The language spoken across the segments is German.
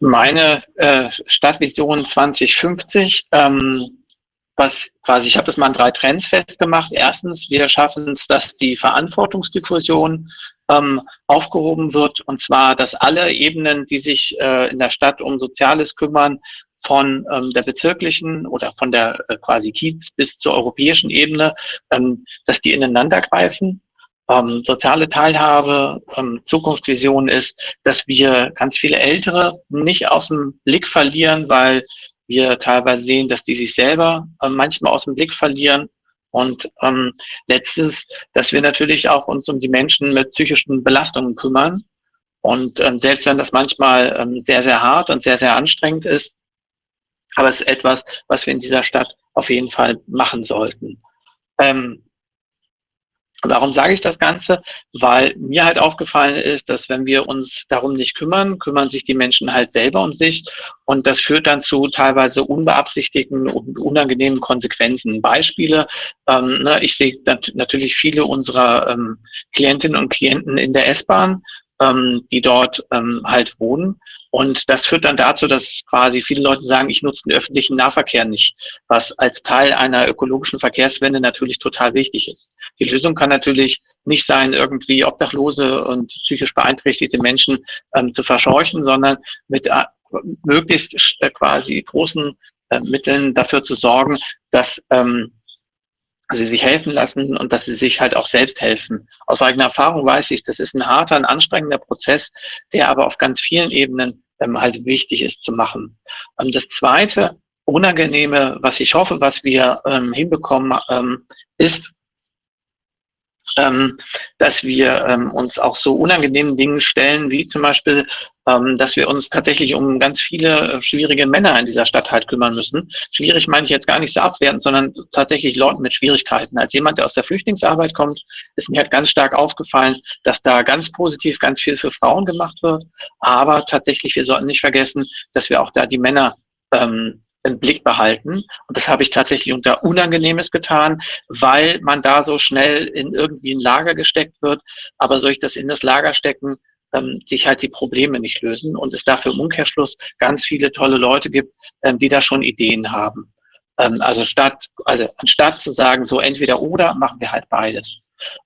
Meine äh, Stadtvision 2050, ähm, was quasi, ich habe das mal in drei Trends festgemacht. Erstens, wir schaffen es, dass die Verantwortungsdiffusion ähm, aufgehoben wird, und zwar, dass alle Ebenen, die sich äh, in der Stadt um Soziales kümmern, von ähm, der bezirklichen oder von der äh, quasi Kiez bis zur europäischen Ebene, ähm, dass die ineinander greifen. Ähm, soziale Teilhabe, ähm, Zukunftsvision ist, dass wir ganz viele Ältere nicht aus dem Blick verlieren, weil wir teilweise sehen, dass die sich selber äh, manchmal aus dem Blick verlieren. Und ähm, letztes, dass wir natürlich auch uns um die Menschen mit psychischen Belastungen kümmern. Und ähm, selbst wenn das manchmal ähm, sehr, sehr hart und sehr, sehr anstrengend ist, aber es ist etwas, was wir in dieser Stadt auf jeden Fall machen sollten. Ähm, Warum sage ich das Ganze? Weil mir halt aufgefallen ist, dass wenn wir uns darum nicht kümmern, kümmern sich die Menschen halt selber um sich und das führt dann zu teilweise unbeabsichtigten und unangenehmen Konsequenzen. Beispiele, ähm, ne, ich sehe nat natürlich viele unserer ähm, Klientinnen und Klienten in der S-Bahn, ähm, die dort ähm, halt wohnen. Und das führt dann dazu, dass quasi viele Leute sagen, ich nutze den öffentlichen Nahverkehr nicht, was als Teil einer ökologischen Verkehrswende natürlich total wichtig ist. Die Lösung kann natürlich nicht sein, irgendwie obdachlose und psychisch beeinträchtigte Menschen ähm, zu verscheuchen, sondern mit äh, möglichst äh, quasi großen äh, Mitteln dafür zu sorgen, dass ähm, sie sich helfen lassen und dass sie sich halt auch selbst helfen. Aus eigener Erfahrung weiß ich, das ist ein harter, ein anstrengender Prozess, der aber auf ganz vielen Ebenen ähm, halt wichtig ist zu machen. Und das zweite Unangenehme, was ich hoffe, was wir ähm, hinbekommen, ähm, ist, ähm, dass wir ähm, uns auch so unangenehmen Dingen stellen, wie zum Beispiel, ähm, dass wir uns tatsächlich um ganz viele äh, schwierige Männer in dieser Stadt halt kümmern müssen. Schwierig meine ich jetzt gar nicht so abwertend, sondern tatsächlich Leuten mit Schwierigkeiten. Als jemand, der aus der Flüchtlingsarbeit kommt, ist mir halt ganz stark aufgefallen, dass da ganz positiv ganz viel für Frauen gemacht wird. Aber tatsächlich, wir sollten nicht vergessen, dass wir auch da die Männer ähm, im Blick behalten. Und das habe ich tatsächlich unter Unangenehmes getan, weil man da so schnell in irgendwie ein Lager gesteckt wird. Aber soll ich das in das Lager stecken, ähm, sich halt die Probleme nicht lösen und es dafür im Umkehrschluss ganz viele tolle Leute gibt, ähm, die da schon Ideen haben. Ähm, also statt, also anstatt zu sagen, so entweder oder, machen wir halt beides.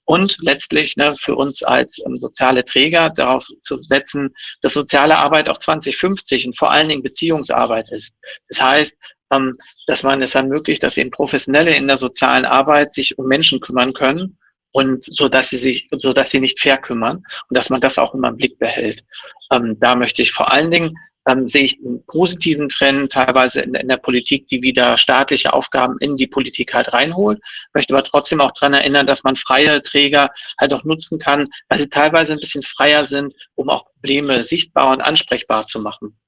Und letztlich ne, für uns als ähm, soziale Träger darauf zu setzen, dass soziale Arbeit auch 2050 und vor allen Dingen Beziehungsarbeit ist. Das heißt, ähm, dass man es ermöglicht, dass eben Professionelle in der sozialen Arbeit sich um Menschen kümmern können und so dass sie sich, so dass sie nicht verkümmern und dass man das auch immer im Blick behält. Ähm, da möchte ich vor allen Dingen ähm, sehe ich einen positiven Trend teilweise in, in, der Politik, die wieder staatliche Aufgaben in die Politik halt reinholt. Möchte aber trotzdem auch daran erinnern, dass man freie Träger halt auch nutzen kann, weil sie teilweise ein bisschen freier sind, um auch Probleme sichtbar und ansprechbar zu machen.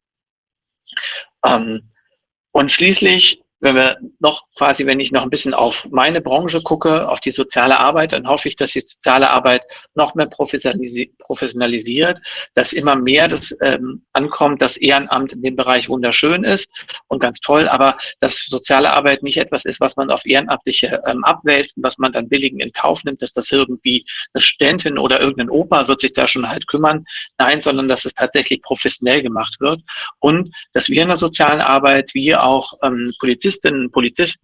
Ähm, und schließlich wenn wir noch quasi, wenn ich noch ein bisschen auf meine Branche gucke, auf die soziale Arbeit, dann hoffe ich, dass die soziale Arbeit noch mehr professionalisiert, dass immer mehr das ähm, ankommt, dass Ehrenamt in dem Bereich wunderschön ist und ganz toll, aber dass soziale Arbeit nicht etwas ist, was man auf Ehrenamtliche ähm, abwälzt, was man dann billigen in Kauf nimmt, dass das irgendwie eine Studentin oder irgendein Opa wird sich da schon halt kümmern. Nein, sondern dass es tatsächlich professionell gemacht wird und dass wir in der sozialen Arbeit, wie auch ähm, Polizistinnen, Polizisten,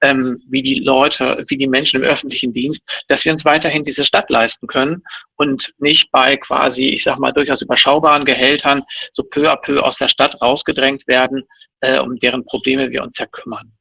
ähm, wie die Leute, wie die Menschen im öffentlichen Dienst, dass wir uns weiterhin diese Stadt leisten können und nicht bei quasi, ich sag mal, durchaus überschaubaren Gehältern so peu à peu aus der Stadt rausgedrängt werden, äh, um deren Probleme wir uns ja kümmern.